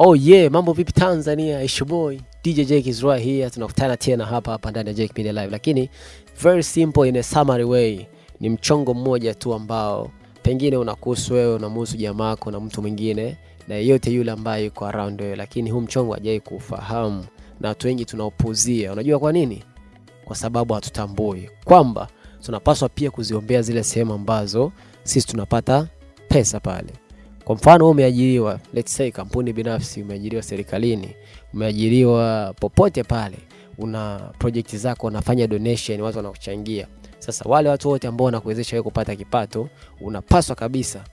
Oh yeah, mambo vipi Tanzania? It's boy DJ Jake is right here. Tunakutana tena hapa hapa ndani ya Jake Media Live, lakini very simple in a summary way, ni mchongo mmoja tu ambao pengine unakuhusu wewe, unamhusu jamaa yako na mtu mwingine na yeyote yule ambaye yuko around wewe, lakini huu mchongo hajai kufahamu na watu wengi tunaopuzia. Unajua kwa nini? Kwa sababu hatutambui kwamba tunapaswa pia kuziombea zile sehemu ambazo sisi tunapata pesa pale. Kwa mfano, umeajiriwa, let's say kampuni binafsi, umeajiriwa serikalini, umeajiriwa popote pale, una project zako, unafanya donation, watu wanakuchangia. Sasa wale watu wote ambao wanakuwezesha wewe kupata kipato, unapaswa kabisa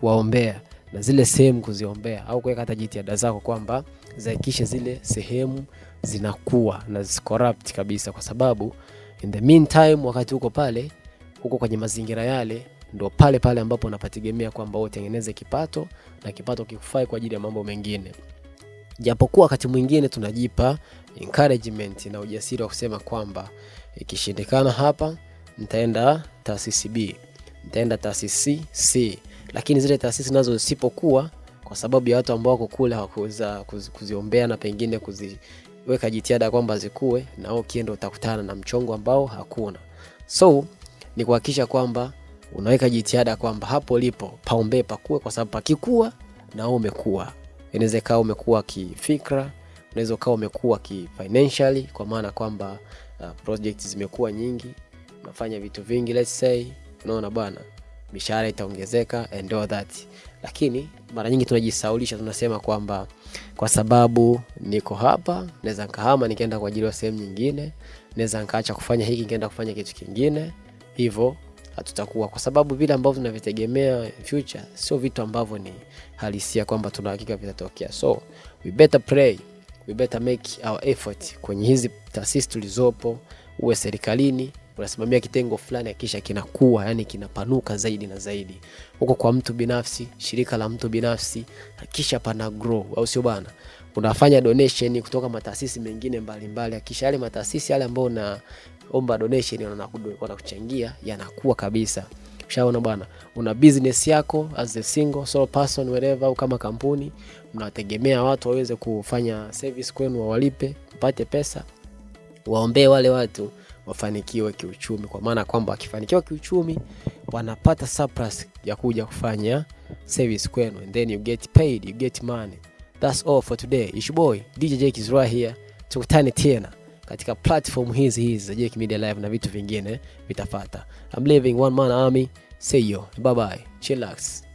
kuwaombea na zile sehemu kuziombea, au kuweka hata jitihada zako kwamba zahakikishe zile sehemu zinakuwa na zisicorrupt kabisa, kwa sababu in the meantime, wakati huko pale, huko kwenye mazingira yale ndo pale pale ambapo unapategemea kwamba utengeneze kipato na kipato kikufai kwa ajili ya mambo mengine. Japokuwa wakati mwingine tunajipa encouragement na ujasiri wa kusema kwamba ikishindikana hapa, nitaenda taasisi B, nitaenda taasisi C, lakini zile taasisi nazo zisipokuwa kwa sababu ya watu ambao wako kule hawakuweza kuzi- kuziombea na pengine kuziweka jitihada kwamba zikuwe, na ukienda utakutana na mchongo ambao hakuna. So ni kuhakikisha kwamba unaweka jitihada kwamba hapo lipo paombee pakue, kwa sababu pakikua na wewe umekuwa. Inaweza ikawa umekuwa kifikra, unaweza ukawa umekuwa kifinancially, kwa maana kwamba uh, project zimekuwa nyingi, unafanya vitu vingi, let's say, unaona bwana, mishahara itaongezeka and all that, lakini mara nyingi tunajisaulisha, tunasema kwamba kwa sababu niko hapa, naweza nikahama nikaenda kwa ajili ya sehemu nyingine, naweza nikaacha kufanya hiki nikaenda kufanya kitu kingine, hivyo hatutakuwa kwa sababu vile ambavyo tunavitegemea future sio vitu ambavyo ni halisia kwamba tuna hakika vitatokea. So we better pray, we better make our effort kwenye hizi taasisi tulizopo, uwe serikalini unasimamia kitengo fulani, kisha kinakuwa yani kinapanuka zaidi na zaidi. Huko kwa mtu binafsi, shirika la mtu binafsi, kisha pana grow, au sio bana? Unafanya donation kutoka mataasisi mengine mbalimbali, hakisha yale mataasisi yale ambayo unaomba donation wanakuchangia yanakuwa kabisa. Ushaona bwana, una business yako as a single solo person wherever, au kama kampuni mnategemea watu waweze kufanya service kwenu, wawalipe mpate pesa, waombee wale watu wafanikiwe kiuchumi, kwa maana kwamba wakifanikiwa kiuchumi wanapata surplus ya kuja kufanya service kwenu, and then you get paid, you get money. That's all for today. It's boy DJ Jake is right here. Tukutane tena katika platform hizi hizi za Jake Media Live na vitu vingine vitafata. I'm leaving one man army. See you. Bye bye. Chillax.